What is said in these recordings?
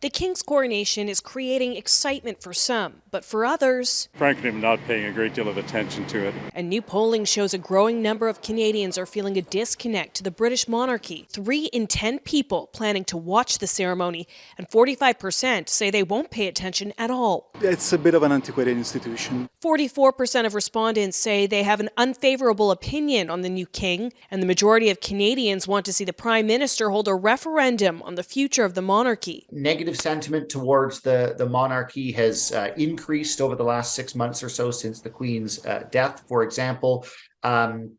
The King's coronation is creating excitement for some, but for others, frankly, I'm not paying a great deal of attention to it. And new polling shows a growing number of Canadians are feeling a disconnect to the British monarchy. Three in 10 people planning to watch the ceremony, and 45% say they won't pay attention at all. It's a bit of an antiquated institution. 44% of respondents say they have an unfavorable opinion on the new king, and the majority of Canadians want to see the Prime Minister hold a referendum on the future of the monarchy. Negative sentiment towards the, the monarchy has uh, increased over the last six months or so since the Queen's uh, death. For example, um,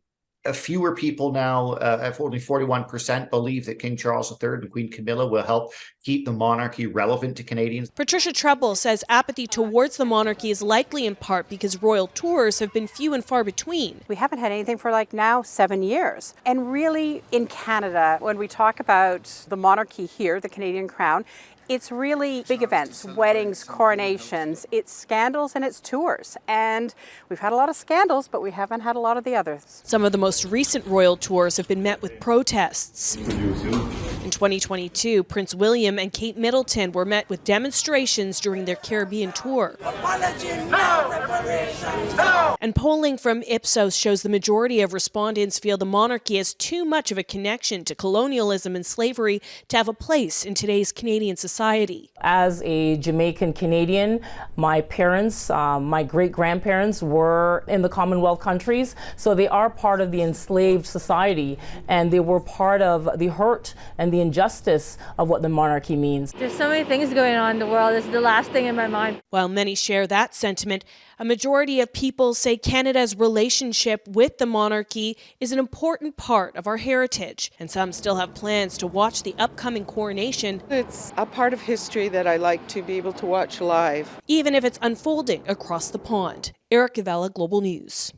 fewer people now, uh, only 41%, believe that King Charles III and Queen Camilla will help keep the monarchy relevant to Canadians. Patricia Treble says apathy towards the monarchy is likely in part because royal tours have been few and far between. We haven't had anything for like now seven years. And really, in Canada, when we talk about the monarchy here, the Canadian crown, it's really big events, weddings, coronations, it's scandals and it's tours. And we've had a lot of scandals, but we haven't had a lot of the others. Some of the most recent royal tours have been met with protests. In 2022, Prince William and Kate Middleton were met with demonstrations during their Caribbean tour. And polling from Ipsos shows the majority of respondents feel the monarchy has too much of a connection to colonialism and slavery to have a place in today's Canadian society. As a Jamaican Canadian, my parents, uh, my great grandparents were in the Commonwealth countries, so they are part of the enslaved society and they were part of the hurt and the injustice of what the monarchy means. There's so many things going on in the world. This is the last thing in my mind. While many share that sentiment, a majority of people say Canada's relationship with the monarchy is an important part of our heritage, and some still have plans to watch the upcoming coronation. It's a part of history that I like to be able to watch live. Even if it's unfolding across the pond. Erica Vella, Global News.